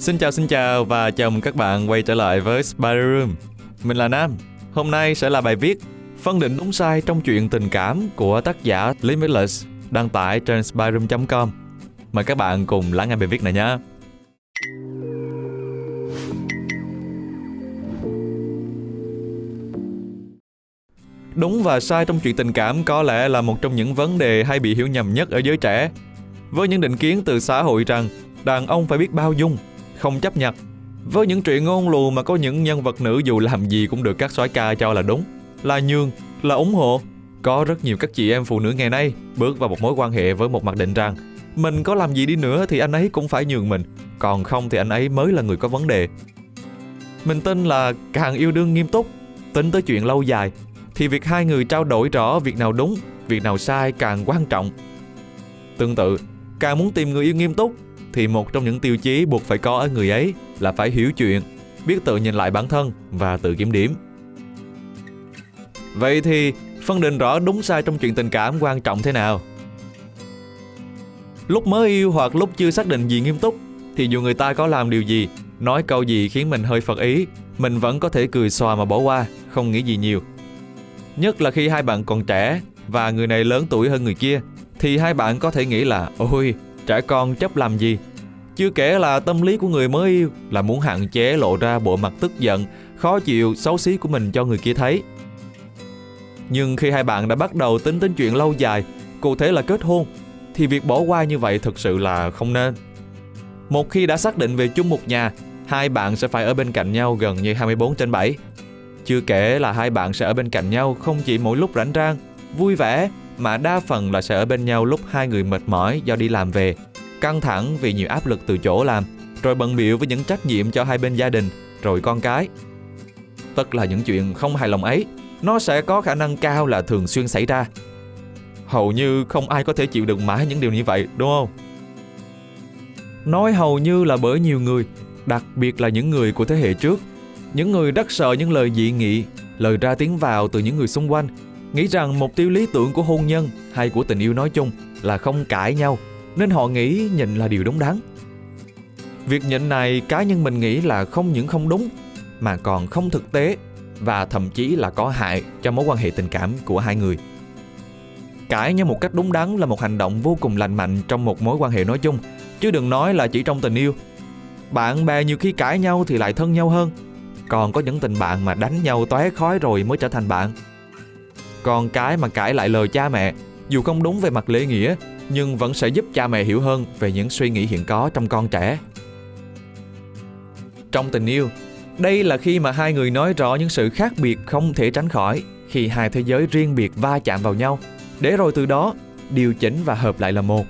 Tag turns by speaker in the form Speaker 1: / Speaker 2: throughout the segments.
Speaker 1: Xin chào xin chào và chào mừng các bạn quay trở lại với Spider Room. Mình là Nam. Hôm nay sẽ là bài viết phân định đúng sai trong chuyện tình cảm của tác giả Limitless đăng tải trên spyroom.com. Mời các bạn cùng lắng nghe bài viết này nhé. Đúng và sai trong chuyện tình cảm có lẽ là một trong những vấn đề hay bị hiểu nhầm nhất ở giới trẻ. Với những định kiến từ xã hội rằng đàn ông phải biết bao dung, không chấp nhận Với những chuyện ngôn lù mà có những nhân vật nữ dù làm gì cũng được các soái ca cho là đúng, là nhường, là ủng hộ. Có rất nhiều các chị em phụ nữ ngày nay bước vào một mối quan hệ với một mặc định rằng mình có làm gì đi nữa thì anh ấy cũng phải nhường mình, còn không thì anh ấy mới là người có vấn đề. Mình tin là càng yêu đương nghiêm túc, tính tới chuyện lâu dài thì việc hai người trao đổi rõ việc nào đúng, việc nào sai càng quan trọng. Tương tự, càng muốn tìm người yêu nghiêm túc thì một trong những tiêu chí buộc phải có ở người ấy là phải hiểu chuyện, biết tự nhìn lại bản thân và tự kiểm điểm. Vậy thì phân định rõ đúng sai trong chuyện tình cảm quan trọng thế nào? Lúc mới yêu hoặc lúc chưa xác định gì nghiêm túc thì dù người ta có làm điều gì, nói câu gì khiến mình hơi phật ý, mình vẫn có thể cười xòa mà bỏ qua, không nghĩ gì nhiều. Nhất là khi hai bạn còn trẻ và người này lớn tuổi hơn người kia thì hai bạn có thể nghĩ là ôi trẻ con chấp làm gì? Chưa kể là tâm lý của người mới yêu là muốn hạn chế lộ ra bộ mặt tức giận khó chịu xấu xí của mình cho người kia thấy. Nhưng khi hai bạn đã bắt đầu tính đến chuyện lâu dài cụ thể là kết hôn thì việc bỏ qua như vậy thực sự là không nên. Một khi đã xác định về chung một nhà hai bạn sẽ phải ở bên cạnh nhau gần như 24 trên 7 chưa kể là hai bạn sẽ ở bên cạnh nhau không chỉ mỗi lúc rảnh rang, vui vẻ mà đa phần là sẽ ở bên nhau lúc hai người mệt mỏi do đi làm về, căng thẳng vì nhiều áp lực từ chỗ làm, rồi bận biệu với những trách nhiệm cho hai bên gia đình, rồi con cái. Tất là những chuyện không hài lòng ấy, nó sẽ có khả năng cao là thường xuyên xảy ra. Hầu như không ai có thể chịu đựng mãi những điều như vậy, đúng không? Nói hầu như là bởi nhiều người, đặc biệt là những người của thế hệ trước, những người đắc sợ những lời dị nghị, lời ra tiếng vào từ những người xung quanh, nghĩ rằng mục tiêu lý tưởng của hôn nhân hay của tình yêu nói chung là không cãi nhau, nên họ nghĩ nhịn là điều đúng đắn. Việc nhịn này cá nhân mình nghĩ là không những không đúng mà còn không thực tế và thậm chí là có hại cho mối quan hệ tình cảm của hai người. Cãi nhau một cách đúng đắn là một hành động vô cùng lành mạnh trong một mối quan hệ nói chung, chứ đừng nói là chỉ trong tình yêu. Bạn bè nhiều khi cãi nhau thì lại thân nhau hơn, còn có những tình bạn mà đánh nhau tóe khói rồi mới trở thành bạn con cái mà cãi lại lời cha mẹ Dù không đúng về mặt lễ nghĩa Nhưng vẫn sẽ giúp cha mẹ hiểu hơn Về những suy nghĩ hiện có trong con trẻ. Trong tình yêu Đây là khi mà hai người nói rõ những sự khác biệt không thể tránh khỏi Khi hai thế giới riêng biệt va chạm vào nhau. Để rồi từ đó điều chỉnh và hợp lại là một.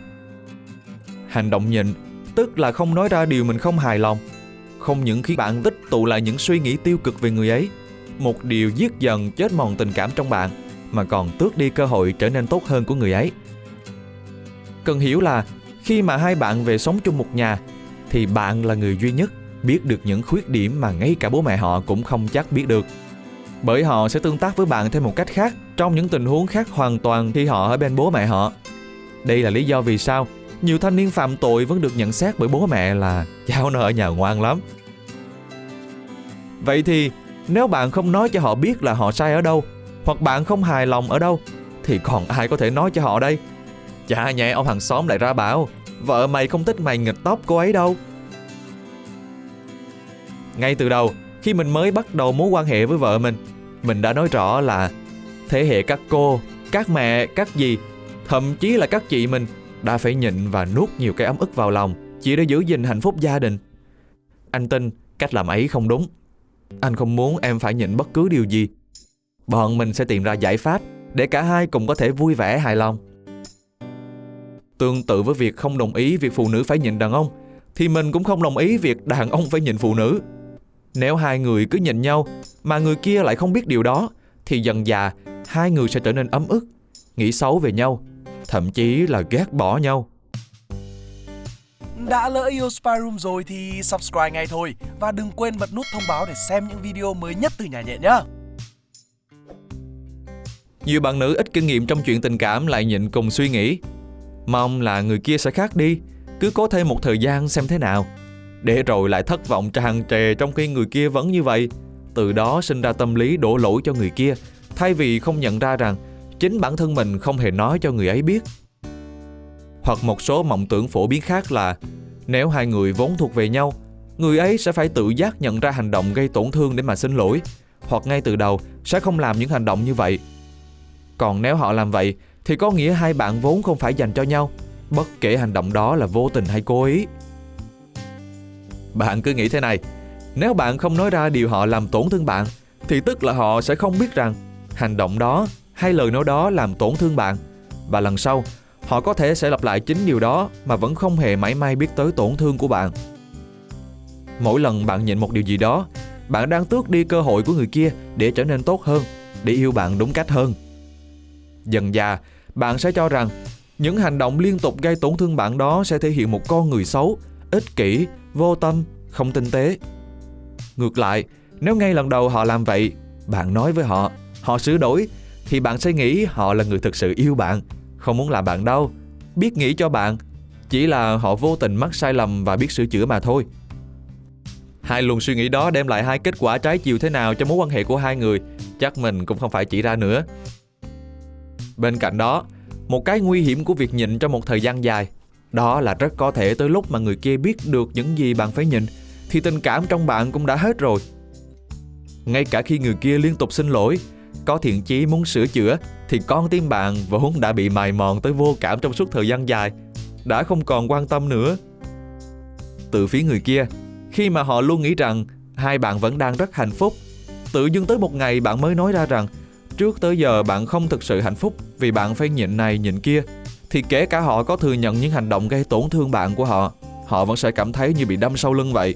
Speaker 1: Hành động nhịn Tức là không nói ra điều mình không hài lòng. Không những khi bạn tích tụ lại những suy nghĩ tiêu cực về người ấy, một điều giết dần chết mòn tình cảm trong bạn, mà còn tước đi cơ hội trở nên tốt hơn của người ấy. Cần hiểu là khi mà hai bạn về sống chung một nhà, thì bạn là người duy nhất biết được những khuyết điểm mà ngay cả bố mẹ họ cũng không chắc biết được. Bởi họ sẽ tương tác với bạn theo một cách khác trong những tình huống khác hoàn toàn khi họ ở bên bố mẹ họ. Đây là lý do vì sao nhiều thanh niên phạm tội vẫn được nhận xét bởi bố mẹ là cháu nó ở nhà ngoan lắm. Vậy thì nếu bạn không nói cho họ biết là họ sai ở đâu hoặc bạn không hài lòng ở đâu thì còn ai có thể nói cho họ đây? Chả nhẹ ông hàng xóm lại ra bảo vợ mày không thích mày nghịch tóc cô ấy đâu. Ngay từ đầu, khi mình mới bắt đầu mối quan hệ với vợ mình, mình đã nói rõ là thế hệ các cô, các mẹ, các dì, thậm chí là các chị mình đã phải nhịn và nuốt nhiều cái ấm ức vào lòng chỉ để giữ gìn hạnh phúc gia đình. Anh tin cách làm ấy không đúng. Anh không muốn em phải nhịn bất cứ điều gì. Bọn mình sẽ tìm ra giải pháp để cả hai cùng có thể vui vẻ hài lòng. Tương tự với việc không đồng ý việc phụ nữ phải nhịn đàn ông, thì mình cũng không đồng ý việc đàn ông phải nhịn phụ nữ. Nếu hai người cứ nhịn nhau mà người kia lại không biết điều đó, thì dần dà hai người sẽ trở nên ấm ức, nghĩ xấu về nhau thậm chí là ghét bỏ nhau.
Speaker 2: Đã lỡ yêu Spy Room rồi thì subscribe ngay thôi và đừng quên bật nút thông báo để xem những video mới nhất từ nhà nhẹ nhé.
Speaker 1: Nhiều bạn nữ ít kinh nghiệm trong chuyện tình cảm lại nhịn cùng suy nghĩ. Mong là người kia sẽ khác đi, cứ cố thêm một thời gian xem thế nào. để rồi lại thất vọng tràn trề trong khi người kia vẫn như vậy. Từ đó sinh ra tâm lý đổ lỗi cho người kia, thay vì không nhận ra rằng chính bản thân mình không hề nói cho người ấy biết. Hoặc một số mộng tưởng phổ biến khác là nếu hai người vốn thuộc về nhau, người ấy sẽ phải tự giác nhận ra hành động gây tổn thương để mà xin lỗi, hoặc ngay từ đầu sẽ không làm những hành động như vậy. Còn nếu họ làm vậy thì có nghĩa hai bạn vốn không phải dành cho nhau, bất kể hành động đó là vô tình hay cố ý. Bạn cứ nghĩ thế này, nếu bạn không nói ra điều họ làm tổn thương bạn thì tức là họ sẽ không biết rằng hành động đó hay lời nói đó làm tổn thương bạn và lần sau họ có thể sẽ lặp lại chính điều đó mà vẫn không hề mảy may biết tới tổn thương của bạn. Mỗi lần bạn nhịn một điều gì đó, bạn đang tước đi cơ hội của người kia để trở nên tốt hơn, để yêu bạn đúng cách hơn. Dần dà, bạn sẽ cho rằng những hành động liên tục gây tổn thương bạn đó sẽ thể hiện một con người xấu, ích kỷ, vô tâm, không tinh tế. Ngược lại, nếu ngay lần đầu họ làm vậy, bạn nói với họ, họ sửa đổi, thì bạn sẽ nghĩ họ là người thực sự yêu bạn, không muốn làm bạn đâu, biết nghĩ cho bạn, chỉ là họ vô tình mắc sai lầm và biết sửa chữa mà thôi. Hai luồng suy nghĩ đó đem lại hai kết quả trái chiều thế nào cho mối quan hệ của hai người, chắc mình cũng không phải chỉ ra nữa. Bên cạnh đó, một cái nguy hiểm của việc nhịn trong một thời gian dài, đó là rất có thể tới lúc mà người kia biết được những gì bạn phải nhịn, thì tình cảm trong bạn cũng đã hết rồi. Ngay cả khi người kia liên tục xin lỗi, có thiện chí muốn sửa chữa, thì con tim bạn vốn đã bị mài mòn tới vô cảm trong suốt thời gian dài, đã không còn quan tâm nữa. Từ phía người kia, khi mà họ luôn nghĩ rằng hai bạn vẫn đang rất hạnh phúc, tự dưng tới một ngày bạn mới nói ra rằng trước tới giờ bạn không thực sự hạnh phúc vì bạn phải nhịn này nhịn kia thì kể cả họ có thừa nhận những hành động gây tổn thương bạn của họ họ vẫn sẽ cảm thấy như bị đâm sau lưng vậy.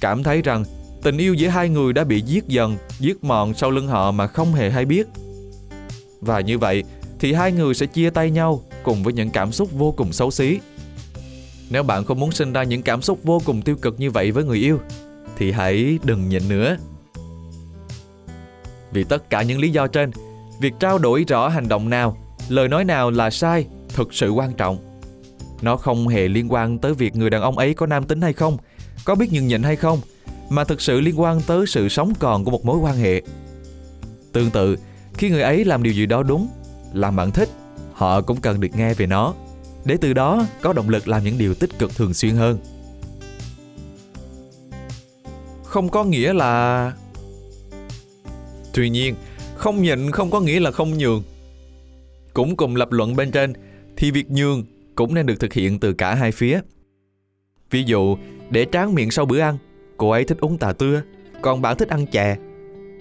Speaker 1: Cảm thấy rằng tình yêu giữa hai người đã bị giết dần giết mòn sau lưng họ mà không hề hay biết. Và như vậy thì hai người sẽ chia tay nhau cùng với những cảm xúc vô cùng xấu xí. Nếu bạn không muốn sinh ra những cảm xúc vô cùng tiêu cực như vậy với người yêu thì hãy đừng nhịn nữa. Vì tất cả những lý do trên, việc trao đổi rõ hành động nào, lời nói nào là sai thực sự quan trọng. Nó không hề liên quan tới việc người đàn ông ấy có nam tính hay không, có biết nhường nhịn hay không, mà thực sự liên quan tới sự sống còn của một mối quan hệ. Tương tự, khi người ấy làm điều gì đó đúng, làm bạn thích, họ cũng cần được nghe về nó, để từ đó có động lực làm những điều tích cực thường xuyên hơn. Không có nghĩa là Tuy nhiên, không nhịn không có nghĩa là không nhường. Cũng cùng lập luận bên trên, thì việc nhường cũng nên được thực hiện từ cả hai phía. Ví dụ, để tráng miệng sau bữa ăn, cô ấy thích uống trà tưa, còn bạn thích ăn chè.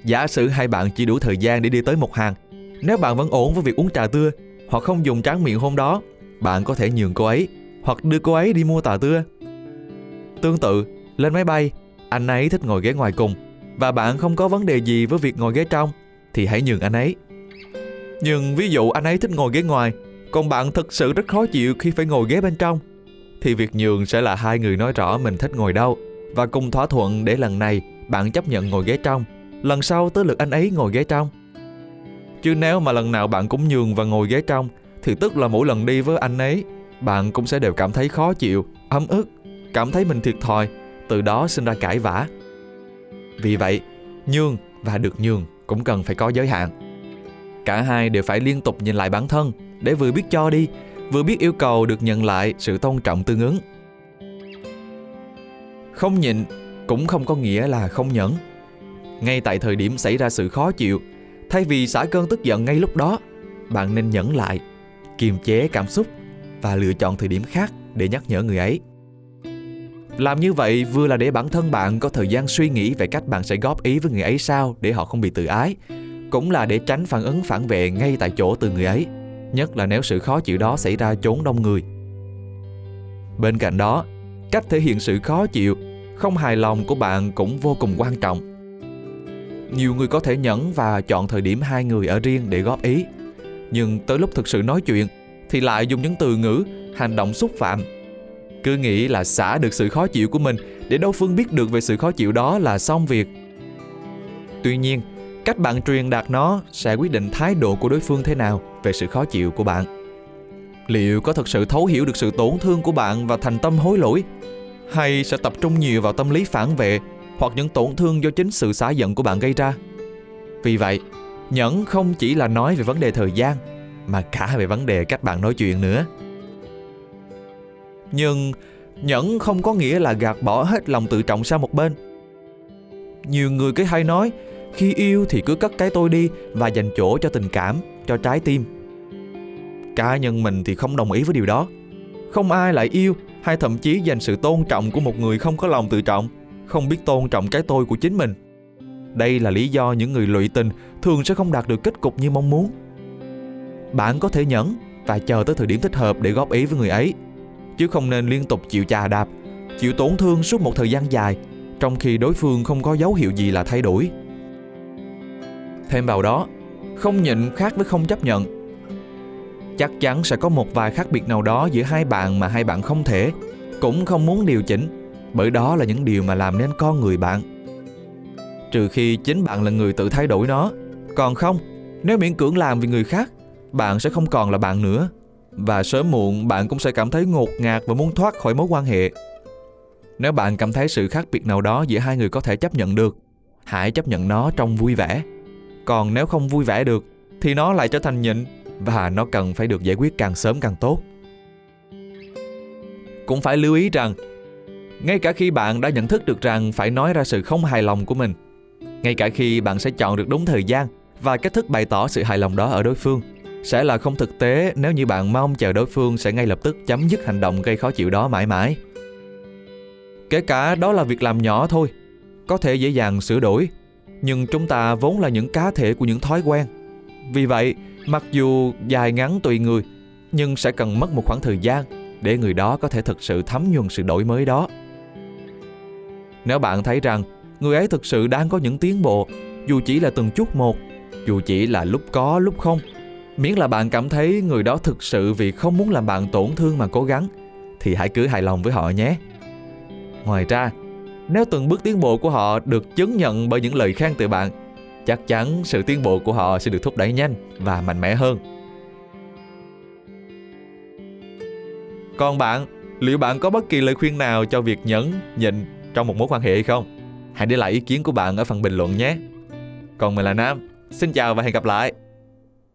Speaker 1: Giả sử hai bạn chỉ đủ thời gian để đi tới một hàng, nếu bạn vẫn ổn với việc uống trà tưa hoặc không dùng tráng miệng hôm đó, bạn có thể nhường cô ấy hoặc đưa cô ấy đi mua trà tưa. Tương tự, lên máy bay, anh ấy thích ngồi ghế ngoài cùng và bạn không có vấn đề gì với việc ngồi ghế trong thì hãy nhường anh ấy. Nhưng ví dụ anh ấy thích ngồi ghế ngoài, còn bạn thực sự rất khó chịu khi phải ngồi ghế bên trong, thì việc nhường sẽ là hai người nói rõ mình thích ngồi đâu và cùng thỏa thuận để lần này bạn chấp nhận ngồi ghế trong, lần sau tới lượt anh ấy ngồi ghế trong. Chứ nếu mà lần nào bạn cũng nhường và ngồi ghế trong thì tức là mỗi lần đi với anh ấy, bạn cũng sẽ đều cảm thấy khó chịu, ấm ức, cảm thấy mình thiệt thòi, từ đó sinh ra cãi vã. Vì vậy, nhường và được nhường cũng cần phải có giới hạn. Cả hai đều phải liên tục nhìn lại bản thân để vừa biết cho đi, vừa biết yêu cầu được nhận lại sự tôn trọng tương ứng. Không nhịn cũng không có nghĩa là không nhẫn. Ngay tại thời điểm xảy ra sự khó chịu, thay vì xả cơn tức giận ngay lúc đó, bạn nên nhẫn lại, kiềm chế cảm xúc và lựa chọn thời điểm khác để nhắc nhở người ấy. Làm như vậy vừa là để bản thân bạn có thời gian suy nghĩ về cách bạn sẽ góp ý với người ấy sao để họ không bị tự ái, cũng là để tránh phản ứng phản vệ ngay tại chỗ từ người ấy, nhất là nếu sự khó chịu đó xảy ra chốn đông người. Bên cạnh đó, cách thể hiện sự khó chịu, không hài lòng của bạn cũng vô cùng quan trọng. Nhiều người có thể nhẫn và chọn thời điểm hai người ở riêng để góp ý, nhưng tới lúc thực sự nói chuyện thì lại dùng những từ ngữ, hành động xúc phạm cứ nghĩ là xả được sự khó chịu của mình để đối phương biết được về sự khó chịu đó là xong việc. Tuy nhiên, cách bạn truyền đạt nó sẽ quyết định thái độ của đối phương thế nào về sự khó chịu của bạn. Liệu có thật sự thấu hiểu được sự tổn thương của bạn và thành tâm hối lỗi? hay sẽ tập trung nhiều vào tâm lý phản vệ hoặc những tổn thương do chính sự xả giận của bạn gây ra. Vì vậy, nhẫn không chỉ là nói về vấn đề thời gian mà cả về vấn đề cách bạn nói chuyện nữa. Nhưng nhẫn không có nghĩa là gạt bỏ hết lòng tự trọng sang một bên. Nhiều người cứ hay nói khi yêu thì cứ cất cái tôi đi và dành chỗ cho tình cảm, cho trái tim. Cá nhân mình thì không đồng ý với điều đó. Không ai lại yêu hay thậm chí dành sự tôn trọng của một người không có lòng tự trọng, không biết tôn trọng cái tôi của chính mình. Đây là lý do những người lụy tình thường sẽ không đạt được kết cục như mong muốn. Bạn có thể nhẫn và chờ tới thời điểm thích hợp để góp ý với người ấy, chứ không nên liên tục chịu chà đạp, chịu tổn thương suốt một thời gian dài, trong khi đối phương không có dấu hiệu gì là thay đổi. Thêm vào đó, không nhịn khác với không chấp nhận. Chắc chắn sẽ có một vài khác biệt nào đó giữa hai bạn mà hai bạn không thể, cũng không muốn điều chỉnh, bởi đó là những điều mà làm nên con người bạn. Trừ khi chính bạn là người tự thay đổi nó, còn không, nếu miễn cưỡng làm vì người khác, bạn sẽ không còn là bạn nữa. Và sớm muộn bạn cũng sẽ cảm thấy ngột ngạt và muốn thoát khỏi mối quan hệ. Nếu bạn cảm thấy sự khác biệt nào đó giữa hai người có thể chấp nhận được, hãy chấp nhận nó trong vui vẻ còn nếu không vui vẻ được thì nó lại trở thành nhịn và nó cần phải được giải quyết càng sớm càng tốt. Cũng phải lưu ý rằng, ngay cả khi bạn đã nhận thức được rằng phải nói ra sự không hài lòng của mình, ngay cả khi bạn sẽ chọn được đúng thời gian và cách thức bày tỏ sự hài lòng đó ở đối phương, sẽ là không thực tế nếu như bạn mong chờ đối phương sẽ ngay lập tức chấm dứt hành động gây khó chịu đó mãi mãi. Kể cả đó là việc làm nhỏ thôi, có thể dễ dàng sửa đổi nhưng chúng ta vốn là những cá thể của những thói quen. Vì vậy, mặc dù dài ngắn tùy người, nhưng sẽ cần mất một khoảng thời gian để người đó có thể thực sự thấm nhuần sự đổi mới đó. Nếu bạn thấy rằng người ấy thực sự đang có những tiến bộ, dù chỉ là từng chút một, dù chỉ là lúc có lúc không, miễn là bạn cảm thấy người đó thực sự vì không muốn làm bạn tổn thương mà cố gắng, thì hãy cứ hài lòng với họ nhé. Ngoài ra, nếu từng bước tiến bộ của họ được chứng nhận bởi những lời khen từ bạn, chắc chắn sự tiến bộ của họ sẽ được thúc đẩy nhanh và mạnh mẽ hơn. Còn bạn, liệu bạn có bất kỳ lời khuyên nào cho việc nhẫn, nhịn trong một mối quan hệ hay không? Hãy để lại ý kiến của bạn ở phần bình luận nhé. Còn mình là Nam, xin chào và hẹn gặp lại.